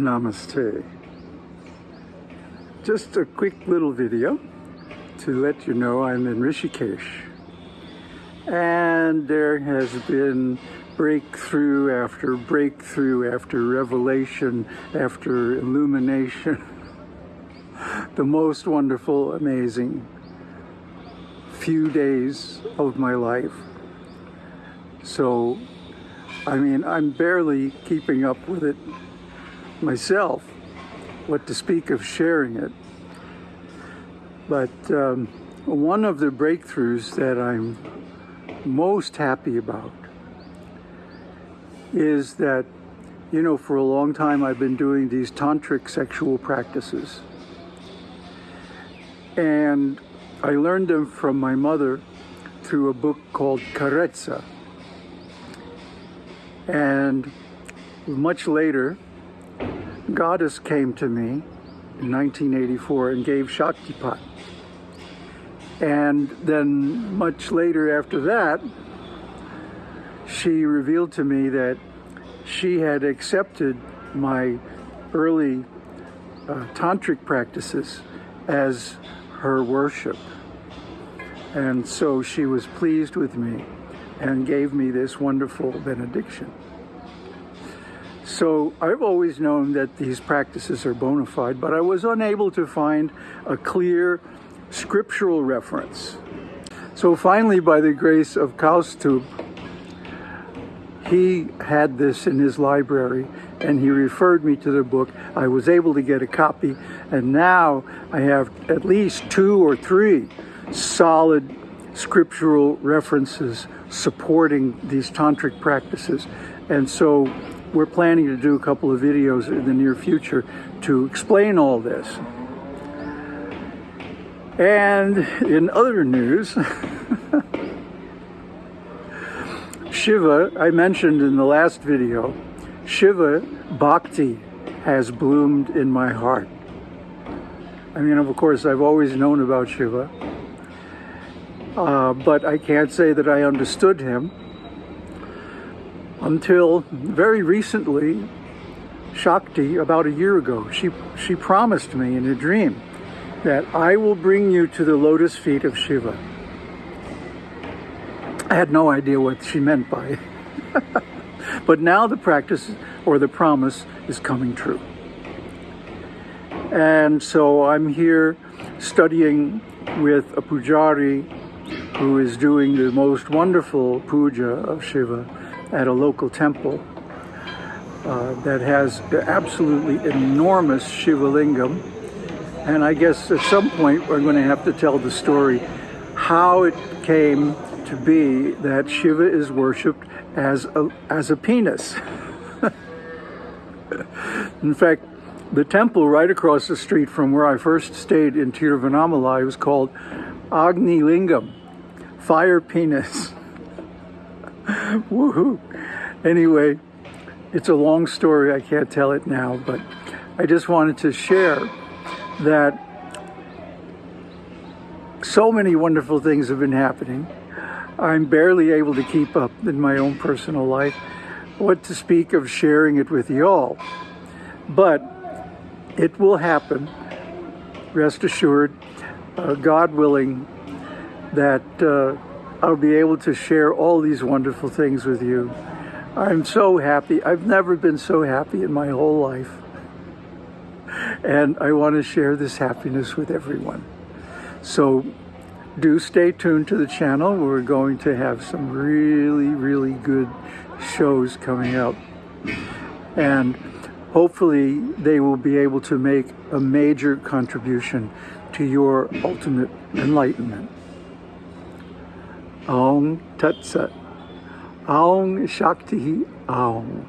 Namaste. Just a quick little video to let you know I'm in Rishikesh. And there has been breakthrough after breakthrough after revelation after illumination. the most wonderful, amazing few days of my life. So, I mean, I'm barely keeping up with it myself, what to speak of sharing it. But um, one of the breakthroughs that I'm most happy about is that, you know, for a long time I've been doing these tantric sexual practices. And I learned them from my mother through a book called Karezza. And much later, Goddess came to me in 1984 and gave Shaktipat. And then much later after that, she revealed to me that she had accepted my early uh, tantric practices as her worship. And so she was pleased with me and gave me this wonderful benediction. So I've always known that these practices are bona fide, but I was unable to find a clear scriptural reference. So finally, by the grace of Kaustubh, he had this in his library and he referred me to the book. I was able to get a copy and now I have at least two or three solid scriptural references supporting these tantric practices. And so we're planning to do a couple of videos in the near future to explain all this. And in other news, Shiva, I mentioned in the last video, Shiva Bhakti has bloomed in my heart. I mean, of course, I've always known about Shiva, uh, but I can't say that I understood him until very recently, Shakti, about a year ago, she, she promised me in a dream that I will bring you to the lotus feet of Shiva. I had no idea what she meant by it. but now the practice or the promise is coming true. And so I'm here studying with a pujari who is doing the most wonderful puja of Shiva at a local temple uh, that has absolutely enormous Shiva lingam. And I guess at some point we're going to have to tell the story how it came to be that Shiva is worshipped as a, as a penis. in fact, the temple right across the street from where I first stayed in Tiruvannamalai was called Agni Lingam, fire penis. Woohoo! Anyway, it's a long story. I can't tell it now, but I just wanted to share that so many wonderful things have been happening. I'm barely able to keep up in my own personal life. What to speak of sharing it with you all. But it will happen, rest assured, uh, God willing, that uh, I'll be able to share all these wonderful things with you. I'm so happy. I've never been so happy in my whole life. And I want to share this happiness with everyone. So do stay tuned to the channel. We're going to have some really, really good shows coming up. And hopefully they will be able to make a major contribution to your ultimate enlightenment. Aung Tat Sat. Aung Shakti Aung.